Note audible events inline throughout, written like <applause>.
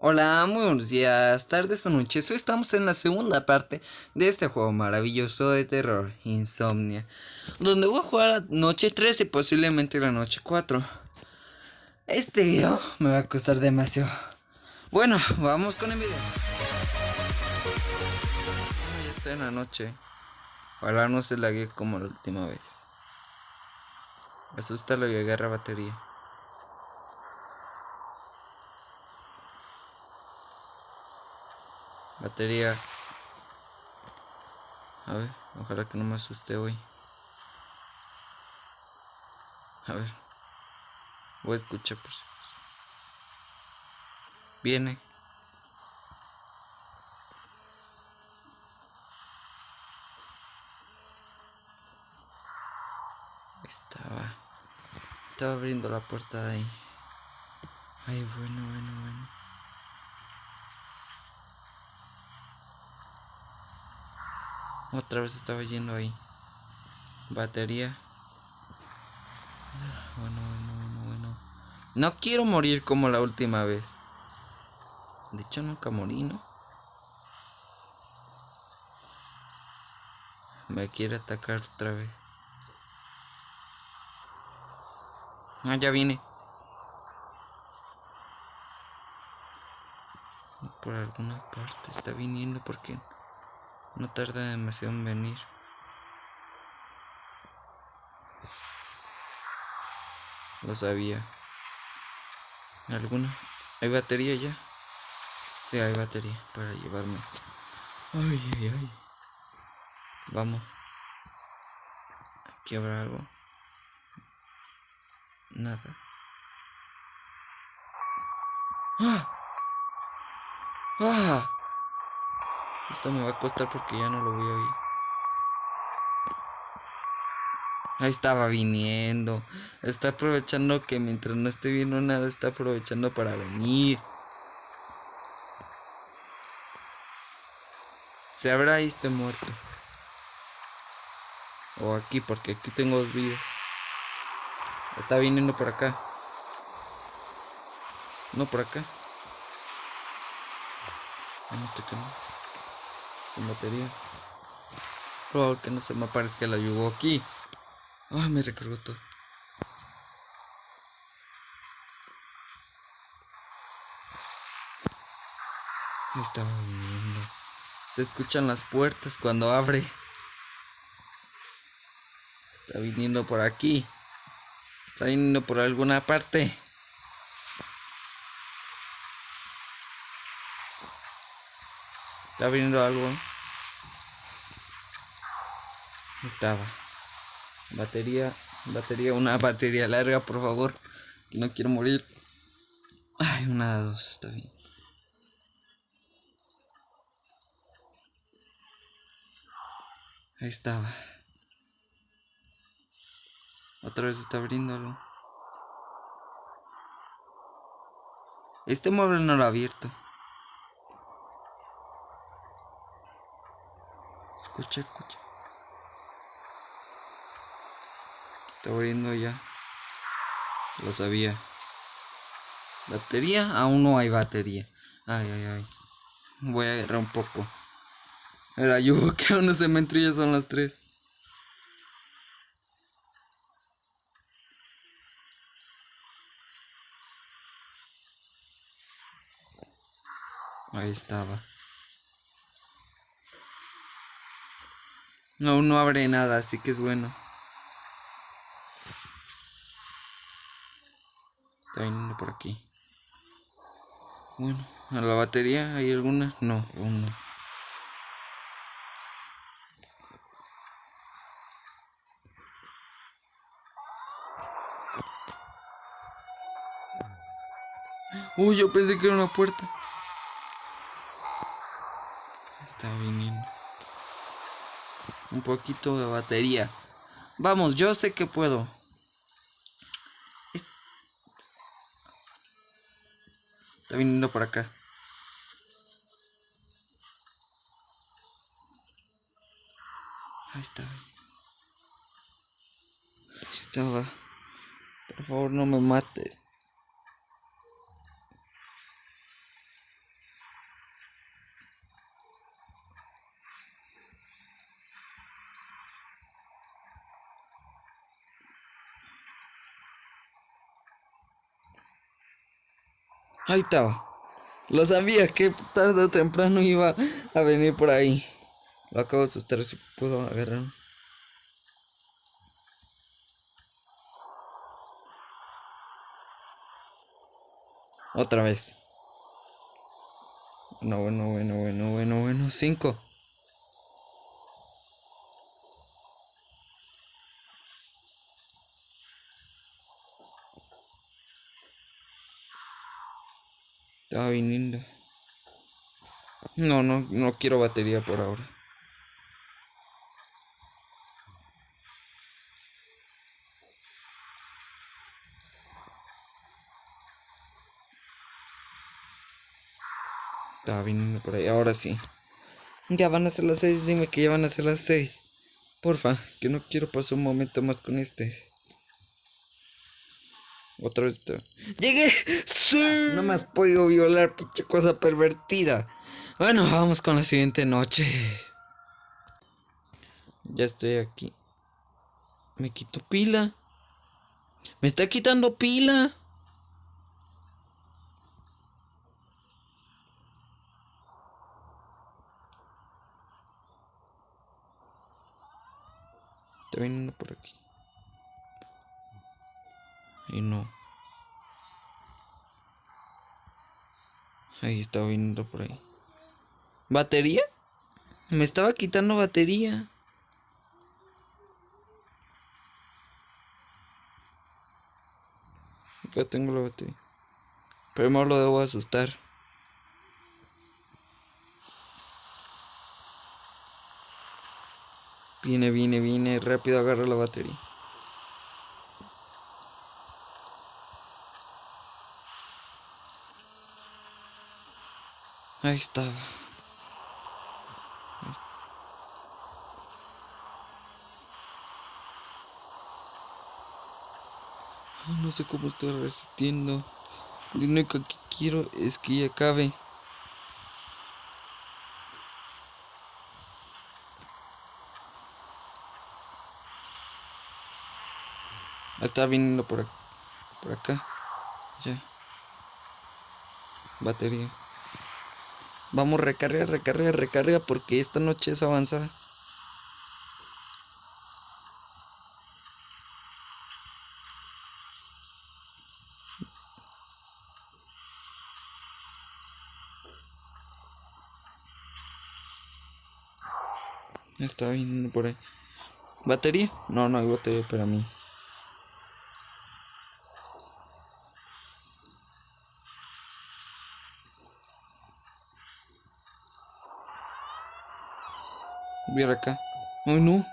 Hola, muy buenos días, tardes o noches. Hoy estamos en la segunda parte de este juego maravilloso de terror, Insomnia, donde voy a jugar la noche 3 y posiblemente la noche 4. Este video me va a costar demasiado. Bueno, vamos con el video. ya está en la noche. Ojalá no se lague como la última vez. Asusta lo y agarra batería. Batería. A ver, ojalá que no me asuste hoy. A ver. Voy a escuchar por si Viene. Estaba. Estaba abriendo la puerta de ahí. Ay, bueno, bueno, bueno. Otra vez estaba yendo ahí. Batería. Bueno, bueno, bueno, bueno. No quiero morir como la última vez. De hecho, nunca morí, ¿no? Me quiere atacar otra vez. Ah, ya viene. Por alguna parte está viniendo porque... No tarda demasiado en venir. Lo sabía. ¿Alguna? ¿Hay batería ya? Sí, hay batería para llevarme. Ay, ay, ay. Vamos. Aquí habrá algo. Nada. ¡Ah! ¡Ah! Esto me va a costar porque ya no lo voy a oír. Ahí estaba viniendo. Está aprovechando que mientras no esté viendo nada, está aprovechando para venir. Se habrá este muerto. O aquí, porque aquí tengo dos vidas. Está viniendo por acá. No por acá. No, batería. Por que no se me aparezca la yugo aquí. Ay, me recargó todo. Estaba viniendo. Se escuchan las puertas cuando abre. Está viniendo por aquí. Está viniendo por alguna parte. Está viniendo algo. Estaba. Batería, batería, una <laughs> batería larga, por favor. No quiero morir. Ay, una de dos, está bien. Ahí estaba. Otra vez está abriéndolo. Este mueble no lo ha abierto. Escucha, escucha. Está abriendo ya. Lo sabía. ¿Batería? Aún no hay batería. Ay, ay, ay. Voy a agarrar un poco. Era yo <laughs> que aún no se me ya son las tres. Ahí estaba. No, no abre nada, así que es bueno. Está viniendo por aquí. Bueno, ¿a la batería hay alguna? No, aún no. Uy, yo pensé que era una puerta. Está viniendo. Un poquito de batería. Vamos, yo sé que puedo. Está viniendo por acá. Ahí está. Ahí estaba. Por favor, no me mates. Ahí estaba. Lo sabía que tarde o temprano iba a venir por ahí. Lo acabo de asustar si puedo agarrar. Otra vez. No, bueno, bueno, bueno, bueno, bueno. Cinco. Estaba viniendo. No, no, no quiero batería por ahora. Estaba viniendo por ahí, ahora sí. Ya van a ser las seis, dime que ya van a ser las seis. Porfa, que no quiero pasar un momento más con este. Otra vez. ¡Llegué! ¡Sí! No me has podido violar, pinche cosa pervertida. Bueno, vamos con la siguiente noche. Ya estoy aquí. Me quito pila. Me está quitando pila. Está viniendo por aquí. Y no. Ahí estaba viniendo por ahí. ¿Batería? Me estaba quitando batería. Ya tengo la batería. Primero lo debo asustar. Viene, viene, viene. Rápido agarra la batería. Ahí estaba. No sé cómo estoy resistiendo. Lo único que quiero es que ya acabe. Está viniendo por. Por acá. Ya. Batería. Vamos, recarga, recarga, recarga, porque esta noche es avanzada. Está viniendo por ahí. ¿Batería? No, no hay batería para mí. Ver acá. Ay, no.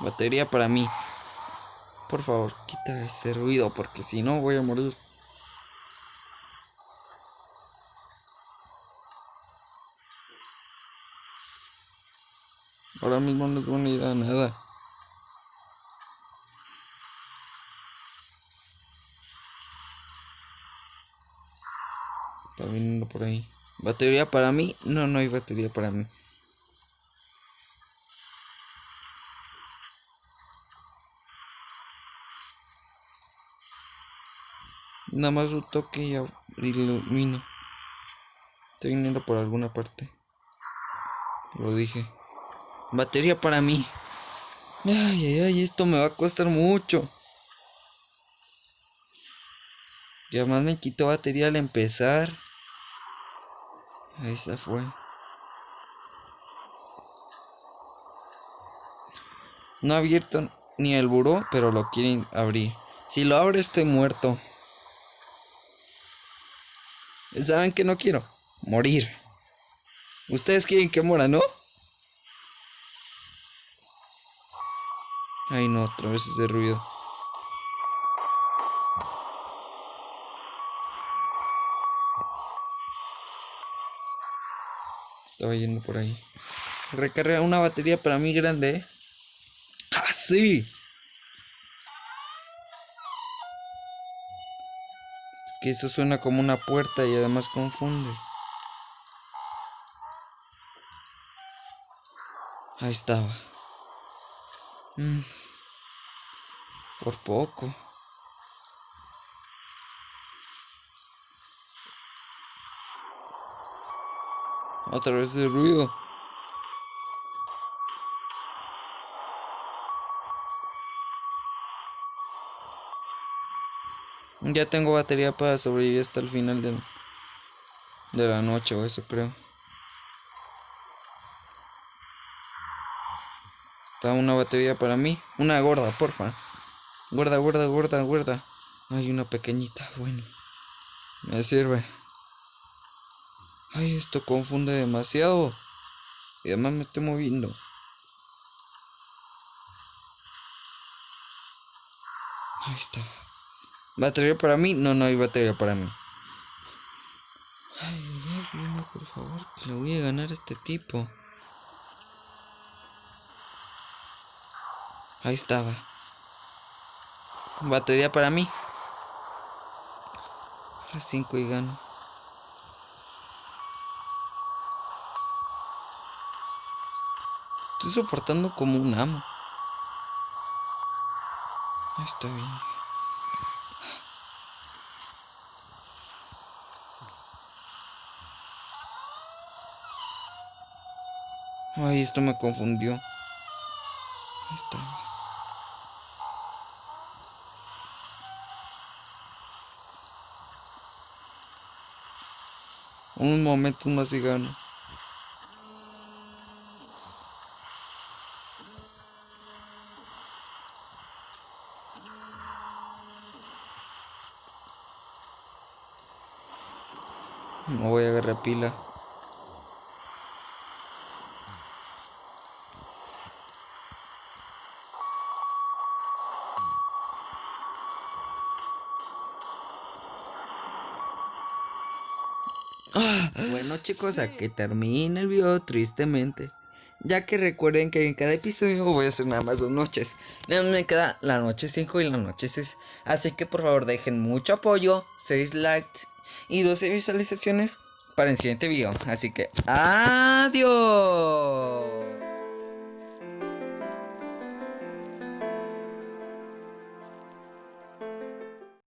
Batería para mí. Por favor, quita ese ruido porque si no voy a morir. Ahora mismo no es buena idea nada. Está viniendo por ahí. ¿Batería para mí? No, no hay batería para mí. Nada más un toque y ilumino. Está viniendo por alguna parte. Lo dije. Batería para mí. Ay, ay, ay, esto me va a costar mucho. Y además me quitó batería al empezar. Se fue. No ha abierto ni el buró, pero lo quieren abrir. Si lo abre estoy muerto. ¿Saben que no quiero? Morir. Ustedes quieren que muera, ¿no? Ay no, otra vez ese ruido. Estaba yendo por ahí. Recarga una batería para mí grande. ¿eh? ¡Ah, sí! que eso suena como una puerta y además confunde. Ahí estaba. Mm. Por poco. Otra vez el ruido. Ya tengo batería para sobrevivir hasta el final de, de la noche o eso creo. Está una batería para mí. Una gorda, porfa. Gorda, gorda, gorda, gorda. Hay una pequeñita, bueno. Me sirve. Ay, esto confunde demasiado. Y además me estoy moviendo. Ahí está. ¿Batería para mí? No, no hay batería para mí. Ay, dime por favor que le voy a ganar a este tipo. Ahí estaba. Batería para mí. A las 5 y gano. Estoy soportando como un amo. Está bien. Ay, esto me confundió. Está. Un momento más y gano. No voy a agarrar pila. Bueno chicos, aquí termina el video tristemente. Ya que recuerden que en cada episodio voy a hacer nada más dos noches. Me queda la noche 5 y la noche 6. Así que por favor dejen mucho apoyo, 6 likes y 12 visualizaciones para el siguiente video. Así que adiós.